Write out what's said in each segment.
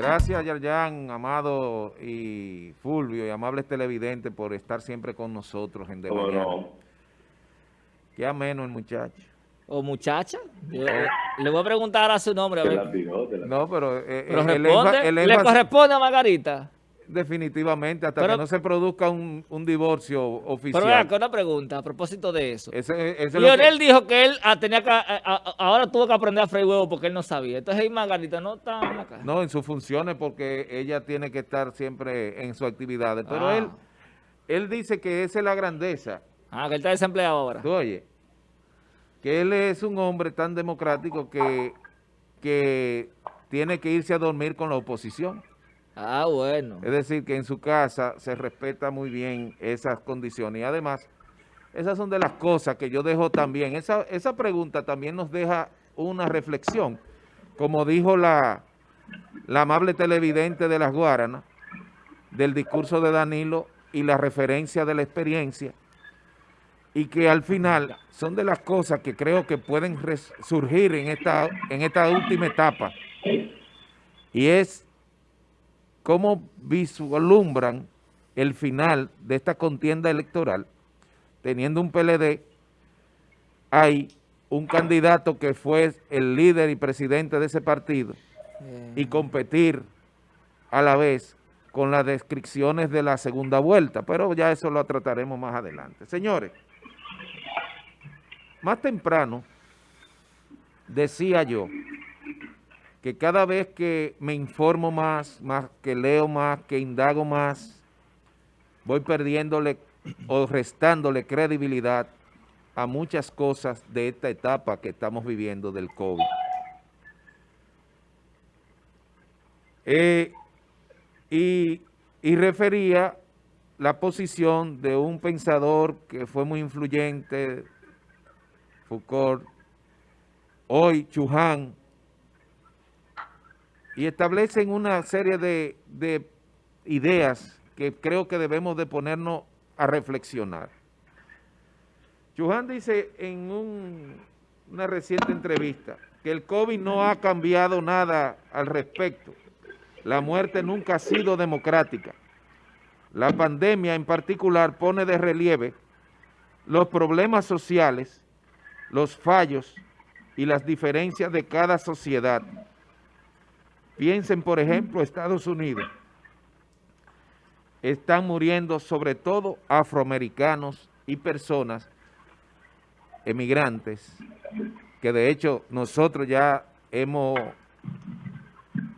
Gracias, Yarjan, Amado y Fulvio y amables televidentes por estar siempre con nosotros en De Mañana. Qué ameno el muchacho. ¿O muchacha? le voy a preguntar a su nombre. A ver. No, pero, eh, eh, ¿le corresponde a Margarita? Definitivamente, hasta que no se produzca un, divorcio oficial. Pero acá una pregunta a propósito de eso. Lionel dijo que él ah, tenía que, ah, ah, ahora tuvo que aprender a freír huevo porque él no sabía. Entonces ahí Margarita no está acá. No, en sus funciones porque ella tiene que estar siempre en sus actividades. Pero él, él dice que esa es la grandeza. Ah, que él está desempleado ahora. oye, que él es un hombre tan democrático que, que tiene que irse a dormir con la oposición. Ah, bueno. Es decir, que en su casa se respeta muy bien esas condiciones. Y además, esas son de las cosas que yo dejo también. Esa, esa pregunta también nos deja una reflexión. Como dijo la, la amable televidente de las Guaranas, del discurso de Danilo y la referencia de la experiencia, y que al final son de las cosas que creo que pueden surgir en esta, en esta última etapa. Y es cómo vislumbran el final de esta contienda electoral, teniendo un PLD, hay un candidato que fue el líder y presidente de ese partido, y competir a la vez con las descripciones de la segunda vuelta, pero ya eso lo trataremos más adelante. Señores, más temprano decía yo que cada vez que me informo más, más que leo más, que indago más, voy perdiéndole o restándole credibilidad a muchas cosas de esta etapa que estamos viviendo del COVID. Eh, y, y refería la posición de un pensador que fue muy influyente, Foucault, hoy Chuján, y establecen una serie de, ideas que creo que debemos de ponernos a reflexionar. Chuján dice en una reciente entrevista que el COVID no ha cambiado nada al respecto. La muerte nunca ha sido democrática. La pandemia en particular pone de relieve los problemas sociales, los fallos y las diferencias de cada sociedad Piensen, por ejemplo, Estados Unidos. Están muriendo sobre todo afroamericanos y personas emigrantes, que de hecho nosotros ya hemos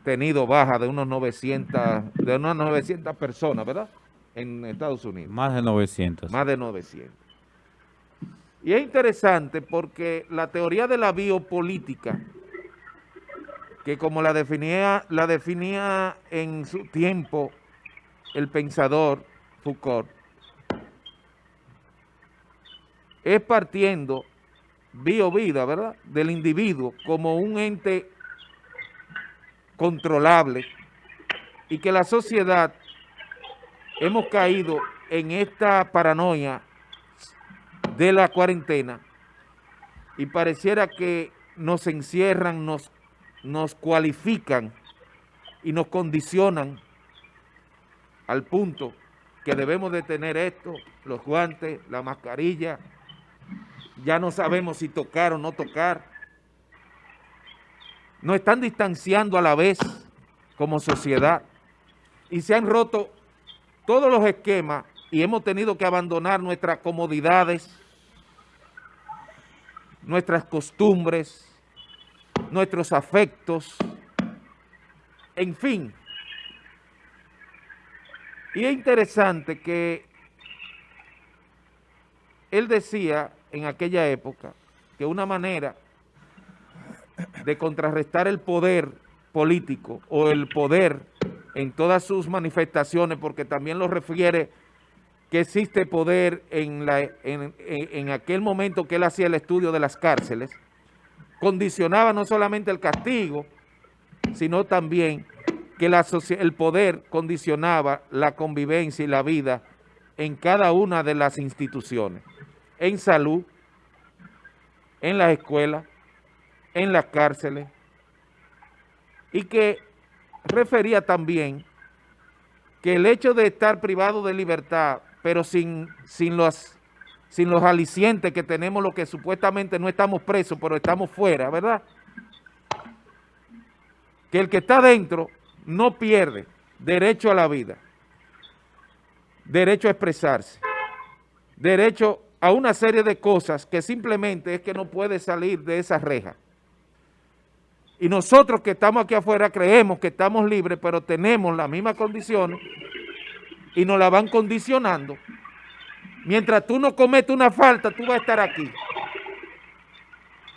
tenido baja de unos 900, de unas 900 personas, ¿verdad? En Estados Unidos. Más de 900. Más de 900. Y es interesante porque la teoría de la biopolítica que como la definía, la definía en su tiempo el pensador Foucault, es partiendo bio-vida, ¿verdad?, del individuo como un ente controlable y que la sociedad hemos caído en esta paranoia de la cuarentena y pareciera que nos encierran, nos nos cualifican y nos condicionan al punto que debemos de tener esto, los guantes, la mascarilla, ya no sabemos si tocar o no tocar. Nos están distanciando a la vez como sociedad y se han roto todos los esquemas y hemos tenido que abandonar nuestras comodidades, nuestras costumbres, nuestros afectos, en fin. Y es interesante que él decía en aquella época que una manera de contrarrestar el poder político o el poder en todas sus manifestaciones, porque también lo refiere que existe poder en, la, en, en aquel momento que él hacía el estudio de las cárceles, condicionaba no solamente el castigo, sino también que el poder condicionaba la convivencia y la vida en cada una de las instituciones, en salud, en las escuelas, en las cárceles, y que refería también que el hecho de estar privado de libertad, pero sin, sin, los, sin los alicientes que tenemos, lo que supuestamente no estamos presos, pero estamos fuera, ¿verdad? Que el que está dentro no pierde derecho a la vida, derecho a expresarse, derecho a una serie de cosas que simplemente es que no puede salir de esa reja. Y nosotros que estamos aquí afuera creemos que estamos libres, pero tenemos las mismas condiciones y nos la van condicionando. Mientras tú no cometes una falta, tú vas a estar aquí.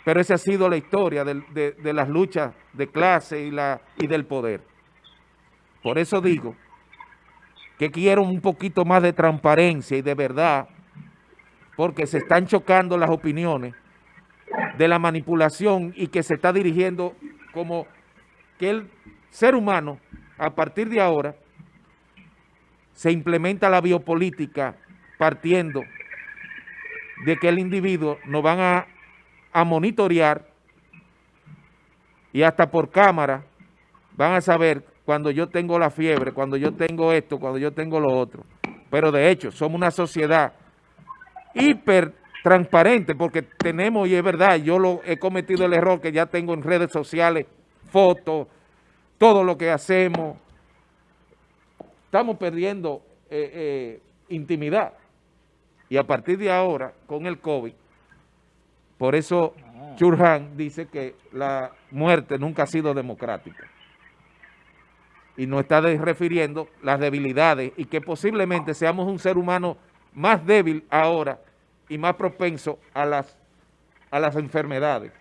Pero esa ha sido la historia de, de las luchas de clase y, la, y del poder. Por eso digo que quiero un poquito más de transparencia y de verdad, porque se están chocando las opiniones de la manipulación y que se está dirigiendo como que el ser humano, a partir de ahora, se implementa la biopolítica partiendo de que el individuo nos van a, a monitorear y hasta por cámara van a saber cuando yo tengo la fiebre, cuando yo tengo esto, cuando yo tengo lo otro. Pero de hecho, somos una sociedad hiper transparente porque tenemos, y es verdad, yo lo he cometido el error que ya tengo en redes sociales, fotos, todo lo que hacemos. Estamos perdiendo eh, eh, intimidad. Y a partir de ahora, con el COVID, por eso Churhan dice que la muerte nunca ha sido democrática. Y no está refiriendo las debilidades y que posiblemente seamos un ser humano más débil ahora y más propenso a las, a las enfermedades.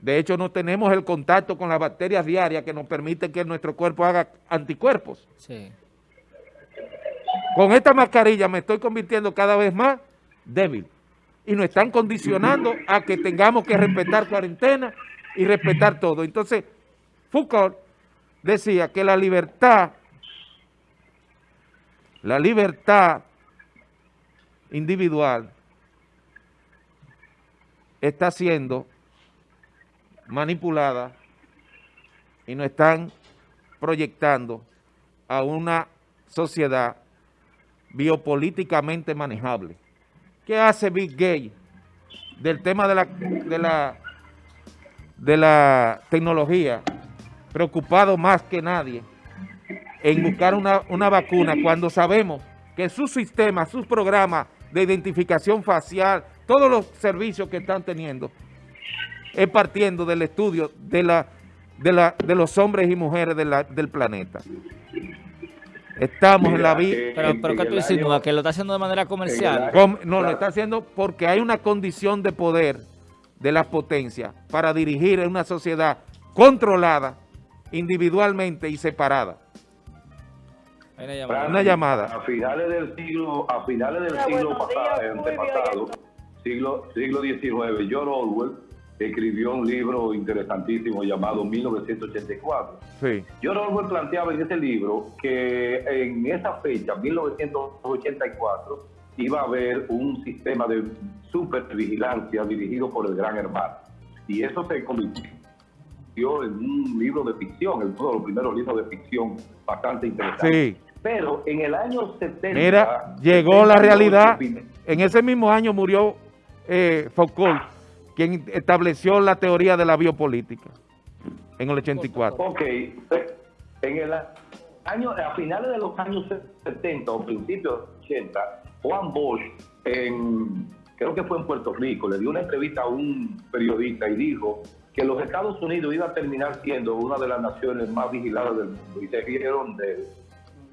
De hecho, no tenemos el contacto con las bacterias diarias que nos permite que nuestro cuerpo haga anticuerpos. Con esta mascarilla me estoy convirtiendo cada vez más débil. Y nos están condicionando a que tengamos que respetar cuarentena y respetar todo. Entonces, Foucault decía que la libertad, la libertad individual está siendo manipulada y nos están proyectando a una sociedad biopolíticamente manejable. ¿Qué hace Big Gay del tema de la, de la, de la tecnología? Preocupado más que nadie en buscar una, una vacuna cuando sabemos que sus sistemas, sus programas de identificación facial, todos los servicios que están teniendo, es partiendo del estudio de, la, de, la, de los hombres y mujeres del planeta. Estamos en la vida... Pero, pero ¿qué tú insinúas? ¿Que lo está haciendo de manera comercial? no, lo está haciendo porque hay una condición de poder de las potencias para dirigir en una sociedad controlada individualmente y separada. Una llamada. A finales del siglo, a finales del siglo pasado, siglo, siglo XIX, George Orwell escribió un libro interesantísimo llamado 1984. Sí. George Orwell planteaba en ese libro que en esa fecha, 1984, iba a haber un sistema de supervigilancia dirigido por el gran hermano. Y eso se convirtió en un libro de ficción, en uno de los primeros libros de ficción bastante interesante. Sí. Pero en el año 70... Mira, llegó la realidad. En ese mismo año murió eh, Foucault, quien estableció la teoría de la biopolítica en el 84. Ok, en el año, a finales de los años 70 o principios de los 80, Juan Bosch, en, creo que fue en Puerto Rico, le dio una entrevista a un periodista y dijo que los Estados Unidos iba a terminar siendo una de las naciones más vigiladas del mundo y se rieron de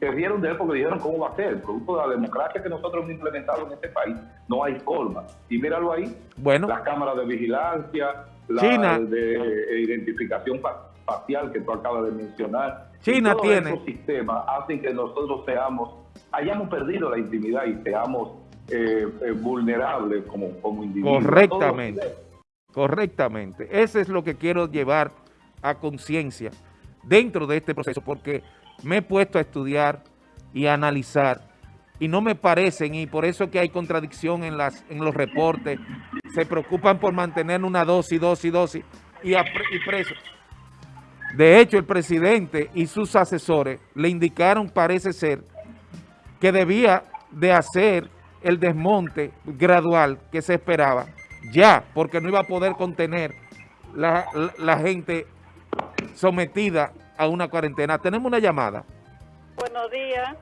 se rieron de él porque dijeron cómo va a ser. Producto de la democracia que nosotros hemos implementado en este país, no hay forma. Y míralo ahí, bueno, las cámaras de vigilancia, la de identificación facial que tú acabas de mencionar. China tiene. Esos sistemas hacen que nosotros seamos, hayamos perdido la intimidad y seamos eh, eh, vulnerables como, como individuos. Correctamente. Correctamente. Ese es lo que quiero llevar a conciencia dentro de este proceso, porque me he puesto a estudiar y a analizar y no me parecen, y por eso que hay contradicción en, las, en los reportes, se preocupan por mantener una dosis, dosis, dosis y, y presos. De hecho, el presidente y sus asesores le indicaron, parece ser, que debía de hacer el desmonte gradual que se esperaba, ya, porque no iba a poder contener la, la, gente sometida a una cuarentena. Tenemos una llamada. Buenos días.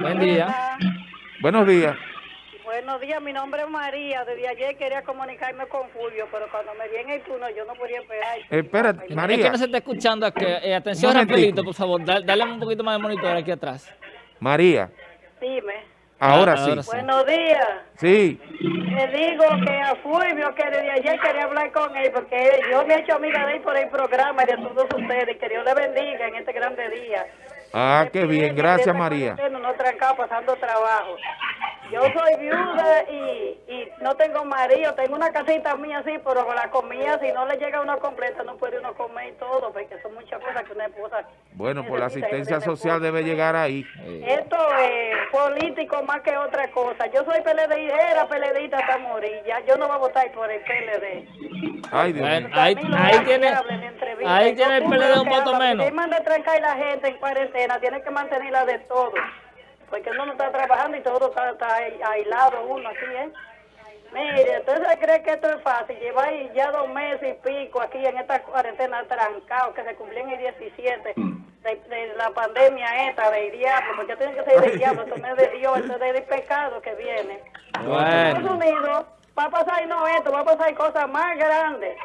Buen día. Buenos días. Buenos días, mi nombre es María. Desde ayer quería comunicarme con Fulvio, pero cuando me vi en el turno yo no podía esperar. espérate, María. Es que no se está escuchando. Que, eh, atención rapidito, por favor. Dale, un poquito más de monitor aquí atrás. María. Dime. Ahora, sí. Buenos días. Sí. Le digo que a Fulvio, que desde ayer quería hablar con él, porque yo me he hecho amiga de él por el programa y de todos ustedes. Que Dios le bendiga en este grande día. Ah, qué bien. Gracias, María. No trancado pasando trabajo. Yo soy viuda y, y no tengo marido, tengo una casita mía así, pero con la comida, si no le llega uno completa, no puede uno comer todo, porque son muchas cosas que una esposa... Bueno, pues la asistencia social debe llegar ahí. Esto es político más que otra cosa. Yo soy PLD, era PLDista hasta morir, ya yo no voy a votar por el PLD. Ay, Dios mío. Ahí, ahí tiene, ahí tiene el PLD un voto menos. Si manda trancar a la gente en cuarentena, tiene que mantenerla de todo porque uno no está trabajando y todo está, aislado uno así, ¿eh? Mire, ¿usted cree que esto es fácil? Llevar ya dos meses y pico aquí en esta cuarentena trancado que se cumplió en el 17 de, la pandemia esta del diablo, porque tiene que ser del diablo, esto no es de Dios, esto es del pecado que viene. Bueno. En Estados Unidos va a pasar no esto, va a pasar cosas más grandes.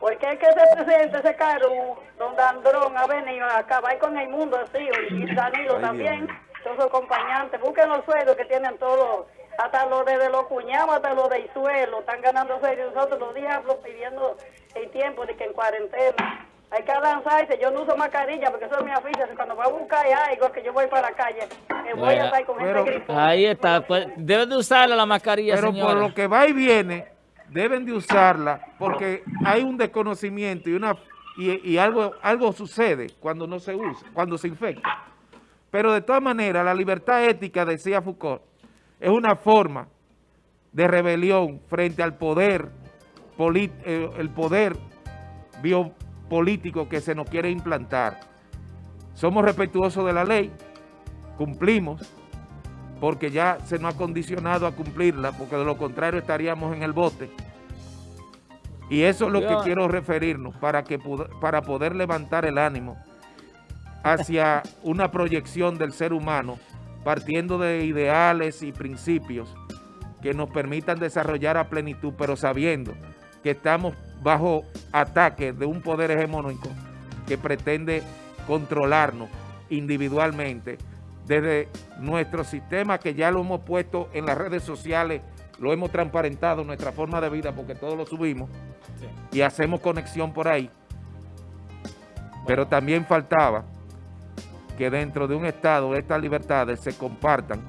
Porque es que ese presidente, ese caro, don Andrón, ha venido a acabar con el mundo así, y Danilo también todos los acompañantes, busquen los sueldos que tienen todos, hasta los de, los cuñados, hasta los del suelo, están ganando sueldos, nosotros los diablos pidiendo el tiempo de que en cuarentena. Hay que lanzarse, yo no uso mascarilla porque eso es mi oficio, cuando voy a buscar algo que yo voy para la calle, me voy a estar con gente Ahí está, pues deben de usarla la mascarilla, Pero por lo que va y viene, deben de usarla porque hay un desconocimiento y una y, y algo algo sucede cuando no se usa, cuando se infecta. Pero de todas maneras, la libertad ética, decía Foucault, es una forma de rebelión frente al poder, eh, el poder biopolítico que se nos quiere implantar. Somos respetuosos de la ley, cumplimos, porque ya se nos ha condicionado a cumplirla, porque de lo contrario estaríamos en el bote. Y eso es lo que quiero referirnos para, que, para poder levantar el ánimo hacia una proyección del ser humano partiendo de ideales y principios que nos permitan desarrollar a plenitud, pero sabiendo que estamos bajo ataque de un poder hegemónico que pretende controlarnos individualmente desde nuestro sistema que ya lo hemos puesto en las redes sociales, lo hemos transparentado, nuestra forma de vida, porque todos lo subimos y hacemos conexión por ahí. Pero también faltaba que dentro de un Estado estas libertades se compartan